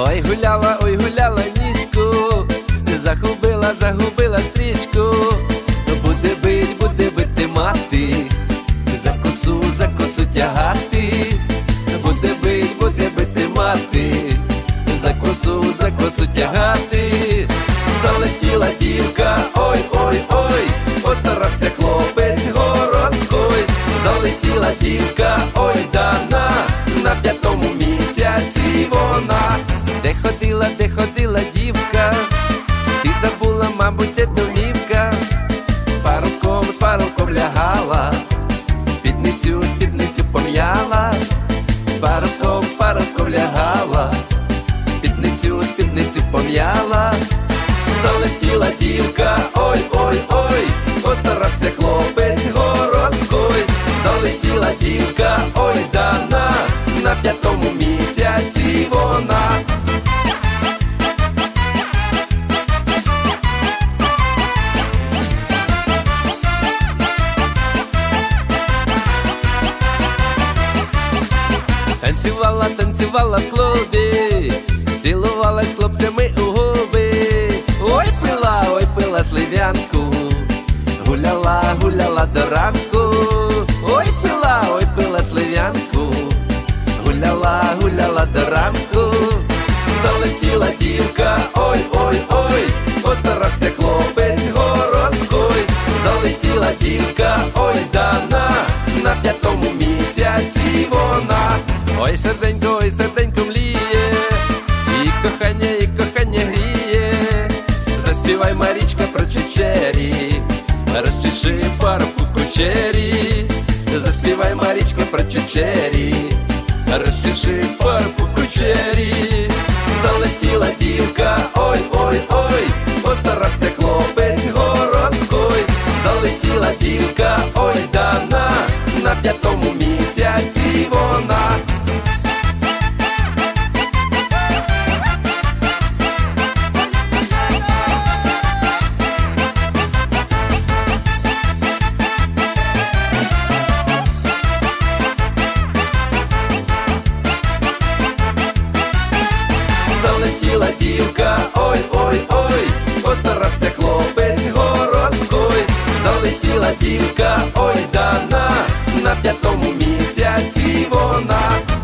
Ой гуляла, ой гуляла нічку, загубила, загубила стрічку, буде бить, буде бити мати, за косу, за косу тягати, буде бить, буде бити мати, за косу, за косу тягати, залетіла дівка, ой, ой, ой, постарався хлопець городський, залетіла дівка, ой дана, на п'ятому місяці вона ходила, де ходила дівка, ти забула, мабуть, де домівка, з з паруком лягала, спідницю, спідницю пом'яла, з паруком, з паруком лягала, спідницю, спідницю пом'яла, залетіла дівка, ой, ой, ой, постарався хлопець городський, залетіла дівка, ой, дана, на п'ятому місяці вона. Танцювала, танцювала в клубі, цілувалась хлопцями у губи. Ой, пила, ой, пила слив'янку, гуляла, гуляла до ранку. Ой, пила, ой, пила слив'янку, гуляла, гуляла до ранку. Залетіла дівка, ой, ой, ой, постарався хлопець городський. Залетіла дівка, ой, дана, на п'ятому місяці вона. Ой, серденько, ой, серденько мліє, і кохання, і кохання гріє. Заспівай Марічка про чечері, розчеши парку кучері. Заспівай Марічка про чечері, розчеши парку п'ятому місяці вона. п'ятому місяці вона.